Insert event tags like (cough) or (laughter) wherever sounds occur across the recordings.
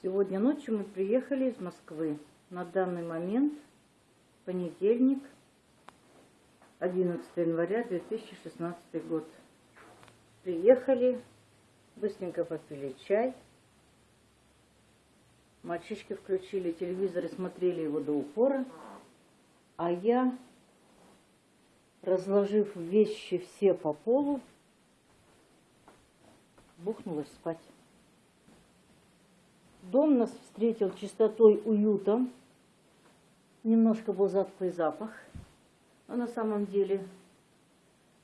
Сегодня ночью мы приехали из Москвы. На данный момент понедельник, 11 января 2016 год. Приехали, быстренько попили чай. Мальчишки включили телевизор и смотрели его до упора. А я, разложив вещи все по полу, бухнулась спать. Дом нас встретил чистотой, уютом. Немножко был затхлый запах. Но на самом деле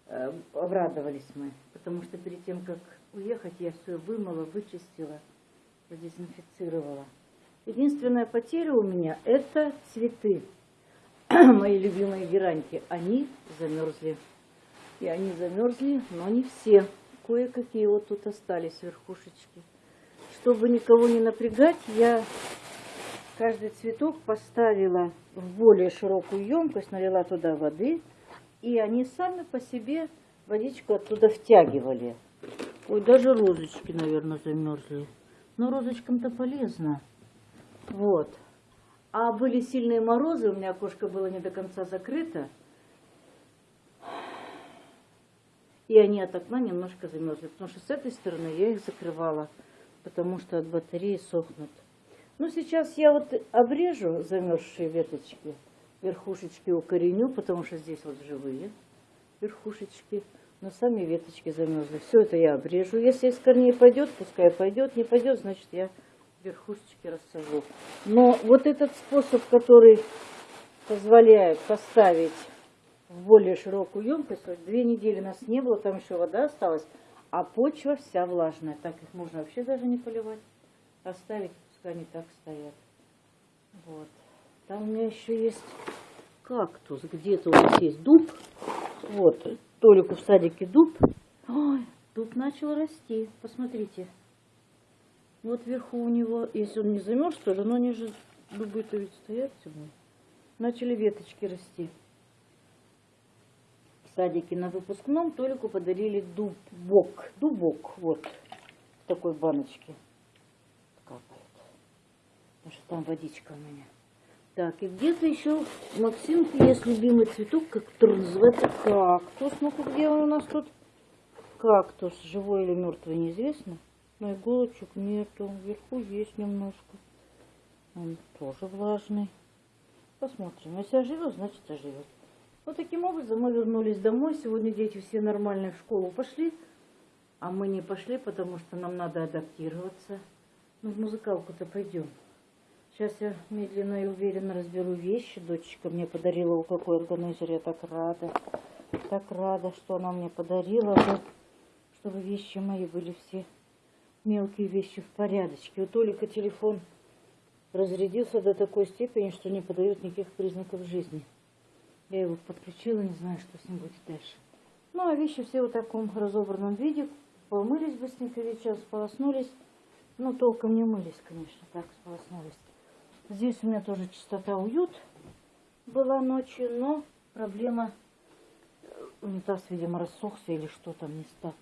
э, обрадовались мы, потому что перед тем, как уехать, я все вымыла, вычистила, продезинфицировала. Единственная потеря у меня – это цветы. (clears throat) Мои любимые гераньки, они замерзли. И они замерзли, но не все. Кое-какие вот тут остались верхушечки. Чтобы никого не напрягать, я каждый цветок поставила в более широкую емкость, налила туда воды, и они сами по себе водичку оттуда втягивали. Ой, даже розочки, наверное, замерзли. Но розочкам-то полезно. Вот. А были сильные морозы, у меня окошко было не до конца закрыто. И они от окна немножко замерзли, потому что с этой стороны я их закрывала потому что от батареи сохнут. Ну, сейчас я вот обрежу замерзшие веточки, верхушечки укореню, потому что здесь вот живые верхушечки, но сами веточки замерзли. Все это я обрежу. Если из корней пойдет, пускай пойдет, не пойдет, значит я верхушечки рассажу. Но вот этот способ, который позволяет поставить в более широкую емкость, две недели нас не было, там еще вода осталась, а почва вся влажная. Так их можно вообще даже не поливать. Оставить, пускай они так стоят. Вот. Там у меня еще есть кактус. Где-то у нас есть дуб. Вот, Толику в садике дуб. Ой, дуб начал расти. Посмотрите. Вот вверху у него, если он не замерз тоже, но они же дубы-то ведь стоят темные. Начали веточки расти садике на выпускном Толику подарили дубок. Дубок, вот, в такой баночке капает. Потому что там водичка у меня. Так, и где-то еще Максимки есть любимый цветок, который называется кактус. Ну-ка, где он у нас тут? Кактус, живой или мертвый, неизвестно. Но иголочек нету, вверху есть немножко. Он тоже влажный. Посмотрим. Если оживет, значит оживет. Вот таким образом мы вернулись домой. Сегодня дети все нормальные в школу пошли, а мы не пошли, потому что нам надо адаптироваться. Ну, в музыкалку-то пойдем. Сейчас я медленно и уверенно разберу вещи. Дочечка мне подарила вот какой органайзер. Я так рада. Так рада, что она мне подарила. Чтобы вещи мои были все мелкие вещи в порядочке. У Толика телефон разрядился до такой степени, что не подает никаких признаков жизни. Я его подключила, не знаю, что с ним будет дальше. Ну, а вещи все в таком разобранном виде. Помылись быстренько вечером, сполоснулись. Ну, толком не мылись, конечно, так сполоснулись. Здесь у меня тоже чистота, уют была ночью, но проблема, унитаз, видимо, рассохся или что там не так.